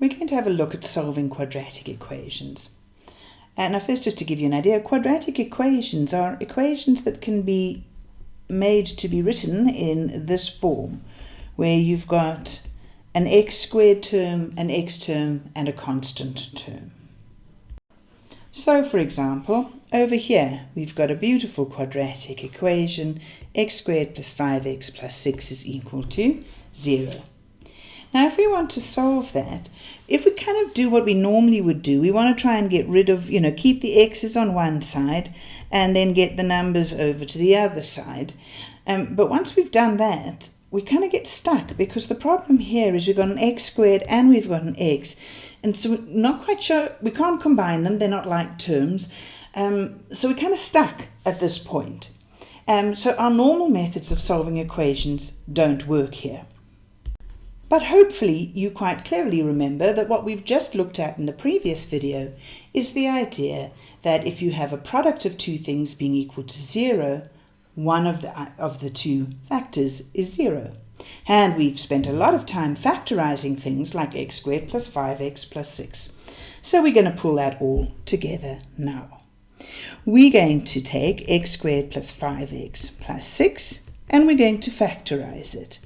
we're going to have a look at solving quadratic equations. And now first just to give you an idea, quadratic equations are equations that can be made to be written in this form, where you've got an x squared term, an x term, and a constant term. So for example, over here we've got a beautiful quadratic equation, x squared plus 5x plus 6 is equal to 0. Now, if we want to solve that, if we kind of do what we normally would do, we want to try and get rid of, you know, keep the x's on one side and then get the numbers over to the other side. Um, but once we've done that, we kind of get stuck because the problem here is we've got an x squared and we've got an x. And so we're not quite sure, we can't combine them, they're not like terms. Um, so we're kind of stuck at this point. Um, so our normal methods of solving equations don't work here. But hopefully you quite clearly remember that what we've just looked at in the previous video is the idea that if you have a product of two things being equal to zero, one of the, of the two factors is zero. And we've spent a lot of time factorizing things like x squared plus 5x plus 6. So we're going to pull that all together now. We're going to take x squared plus 5x plus 6 and we're going to factorize it.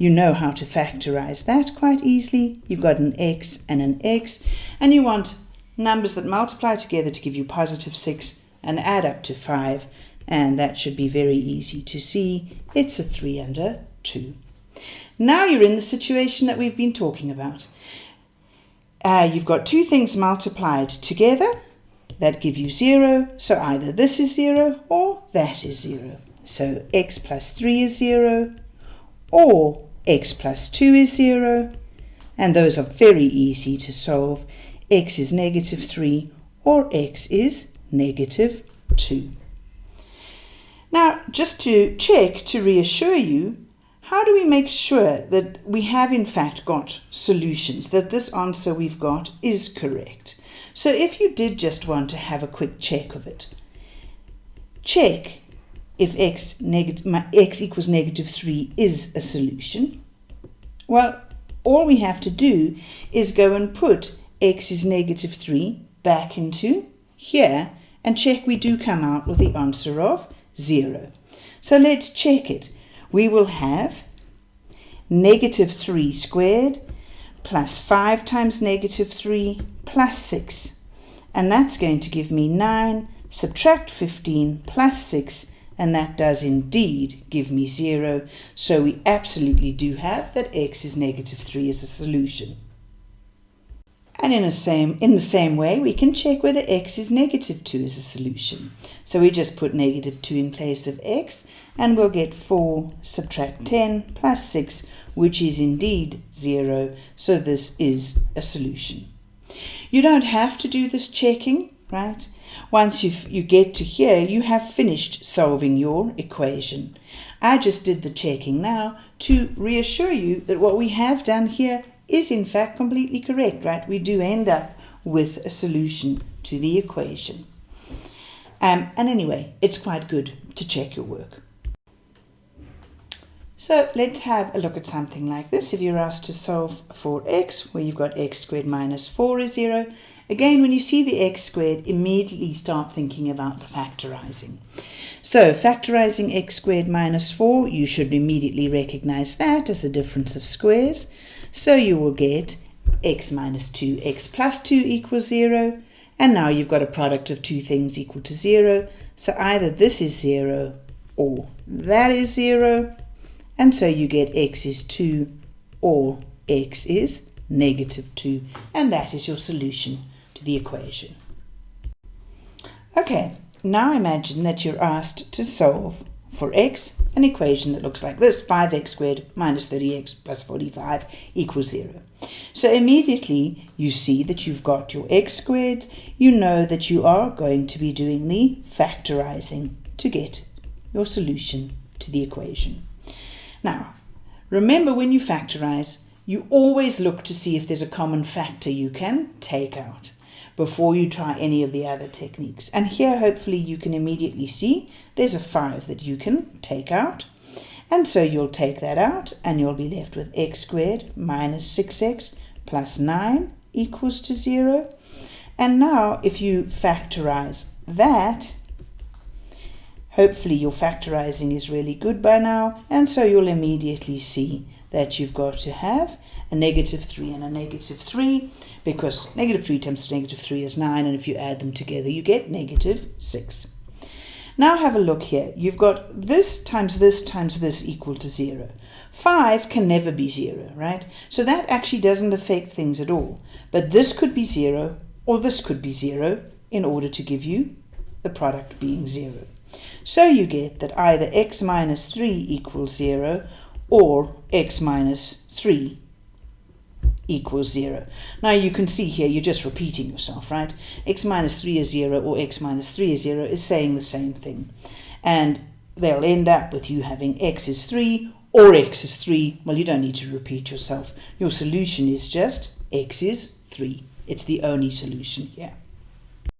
You know how to factorize that quite easily. You've got an x and an x, and you want numbers that multiply together to give you positive 6 and add up to 5, and that should be very easy to see. It's a 3 under 2. Now you're in the situation that we've been talking about. Uh, you've got two things multiplied together that give you 0, so either this is 0 or that is 0. So x plus 3 is 0, or x plus 2 is 0, and those are very easy to solve. x is negative 3 or x is negative 2. Now, just to check, to reassure you, how do we make sure that we have in fact got solutions, that this answer we've got is correct? So if you did just want to have a quick check of it, check if x, x equals negative 3 is a solution? Well, all we have to do is go and put x is negative 3 back into here and check we do come out with the answer of 0. So let's check it. We will have negative 3 squared plus 5 times negative 3 plus 6. And that's going to give me 9, subtract 15 plus 6 and that does indeed give me 0. So we absolutely do have that x is negative 3 as a solution. And in, same, in the same way, we can check whether x is negative 2 as a solution. So we just put negative 2 in place of x, and we'll get 4 subtract 10 plus 6, which is indeed 0. So this is a solution. You don't have to do this checking, right? Once you you get to here, you have finished solving your equation. I just did the checking now to reassure you that what we have done here is in fact completely correct, right? We do end up with a solution to the equation. Um, and anyway, it's quite good to check your work. So let's have a look at something like this. If you're asked to solve for x, where you've got x squared minus 4 is 0, again, when you see the x squared, immediately start thinking about the factorizing. So factorizing x squared minus 4, you should immediately recognize that as a difference of squares. So you will get x minus 2, x plus 2 equals 0. And now you've got a product of two things equal to 0. So either this is 0 or that is 0. And so you get x is 2 or x is negative 2. And that is your solution to the equation. Okay, now imagine that you're asked to solve for x an equation that looks like this 5x squared minus 30x plus 45 equals 0. So immediately you see that you've got your x squared. You know that you are going to be doing the factorizing to get your solution to the equation. Now, remember when you factorize, you always look to see if there's a common factor you can take out before you try any of the other techniques. And here, hopefully, you can immediately see there's a 5 that you can take out. And so you'll take that out and you'll be left with x squared minus 6x plus 9 equals to 0. And now if you factorize that, hopefully your factorizing is really good by now, and so you'll immediately see that you've got to have a negative 3 and a negative 3, because negative 3 times negative 3 is 9, and if you add them together, you get negative 6. Now have a look here. You've got this times this times this equal to 0. 5 can never be 0, right? So that actually doesn't affect things at all. But this could be 0, or this could be 0, in order to give you the product being 0. So you get that either x minus 3 equals 0, or x minus 3 equals 0. Now you can see here you're just repeating yourself, right? x minus 3 is 0 or x minus 3 is 0 is saying the same thing. And they'll end up with you having x is 3 or x is 3. Well, you don't need to repeat yourself. Your solution is just x is 3. It's the only solution here.